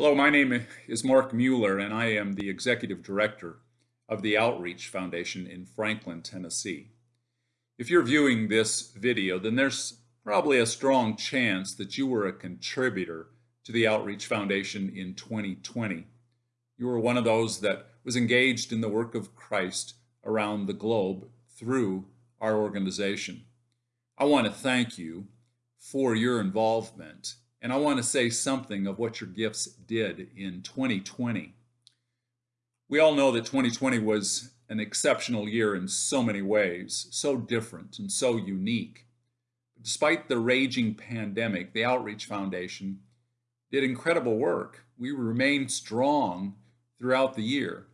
Hello, my name is Mark Mueller, and I am the Executive Director of the Outreach Foundation in Franklin, Tennessee. If you're viewing this video, then there's probably a strong chance that you were a contributor to the Outreach Foundation in 2020. You were one of those that was engaged in the work of Christ around the globe through our organization. I want to thank you for your involvement, and I want to say something of what your gifts did in 2020. We all know that 2020 was an exceptional year in so many ways, so different and so unique. Despite the raging pandemic, the Outreach Foundation did incredible work. We remained strong throughout the year.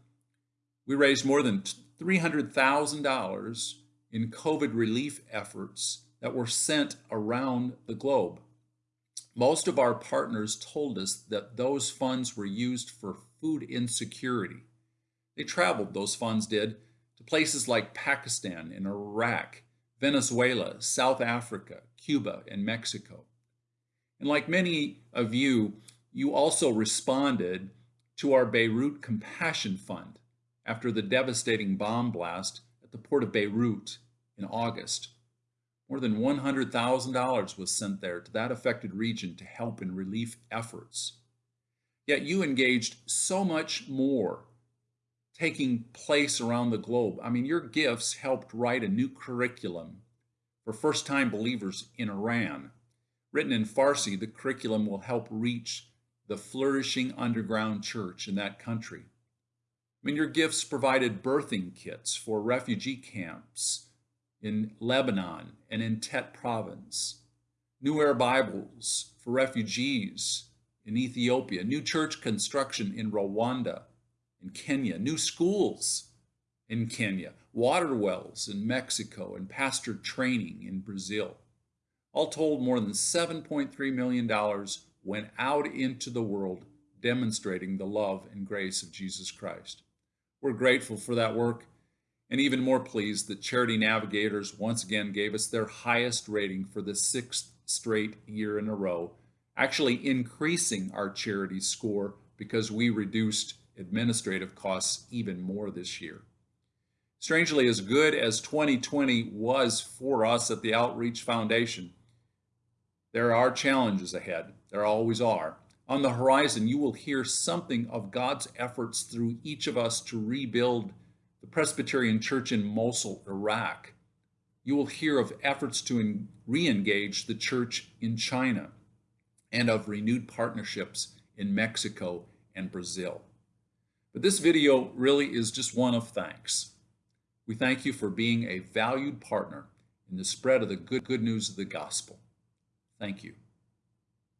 We raised more than $300,000 in COVID relief efforts that were sent around the globe. Most of our partners told us that those funds were used for food insecurity. They traveled, those funds did, to places like Pakistan and Iraq, Venezuela, South Africa, Cuba, and Mexico. And like many of you, you also responded to our Beirut Compassion Fund after the devastating bomb blast at the port of Beirut in August. More than $100,000 was sent there to that affected region to help in relief efforts. Yet you engaged so much more taking place around the globe. I mean, your gifts helped write a new curriculum for first-time believers in Iran. Written in Farsi, the curriculum will help reach the flourishing underground church in that country. I mean, your gifts provided birthing kits for refugee camps in Lebanon and in Tet province, New Air Bibles for refugees in Ethiopia, new church construction in Rwanda, in Kenya, new schools in Kenya, water wells in Mexico, and pastor training in Brazil. All told, more than $7.3 million went out into the world demonstrating the love and grace of Jesus Christ. We're grateful for that work and even more pleased that Charity Navigators once again gave us their highest rating for the sixth straight year in a row, actually increasing our charity score because we reduced administrative costs even more this year. Strangely, as good as 2020 was for us at the Outreach Foundation, there are challenges ahead. There always are. On the horizon, you will hear something of God's efforts through each of us to rebuild Presbyterian Church in Mosul, Iraq. You will hear of efforts to re-engage the church in China and of renewed partnerships in Mexico and Brazil. But this video really is just one of thanks. We thank you for being a valued partner in the spread of the good, good news of the gospel. Thank you.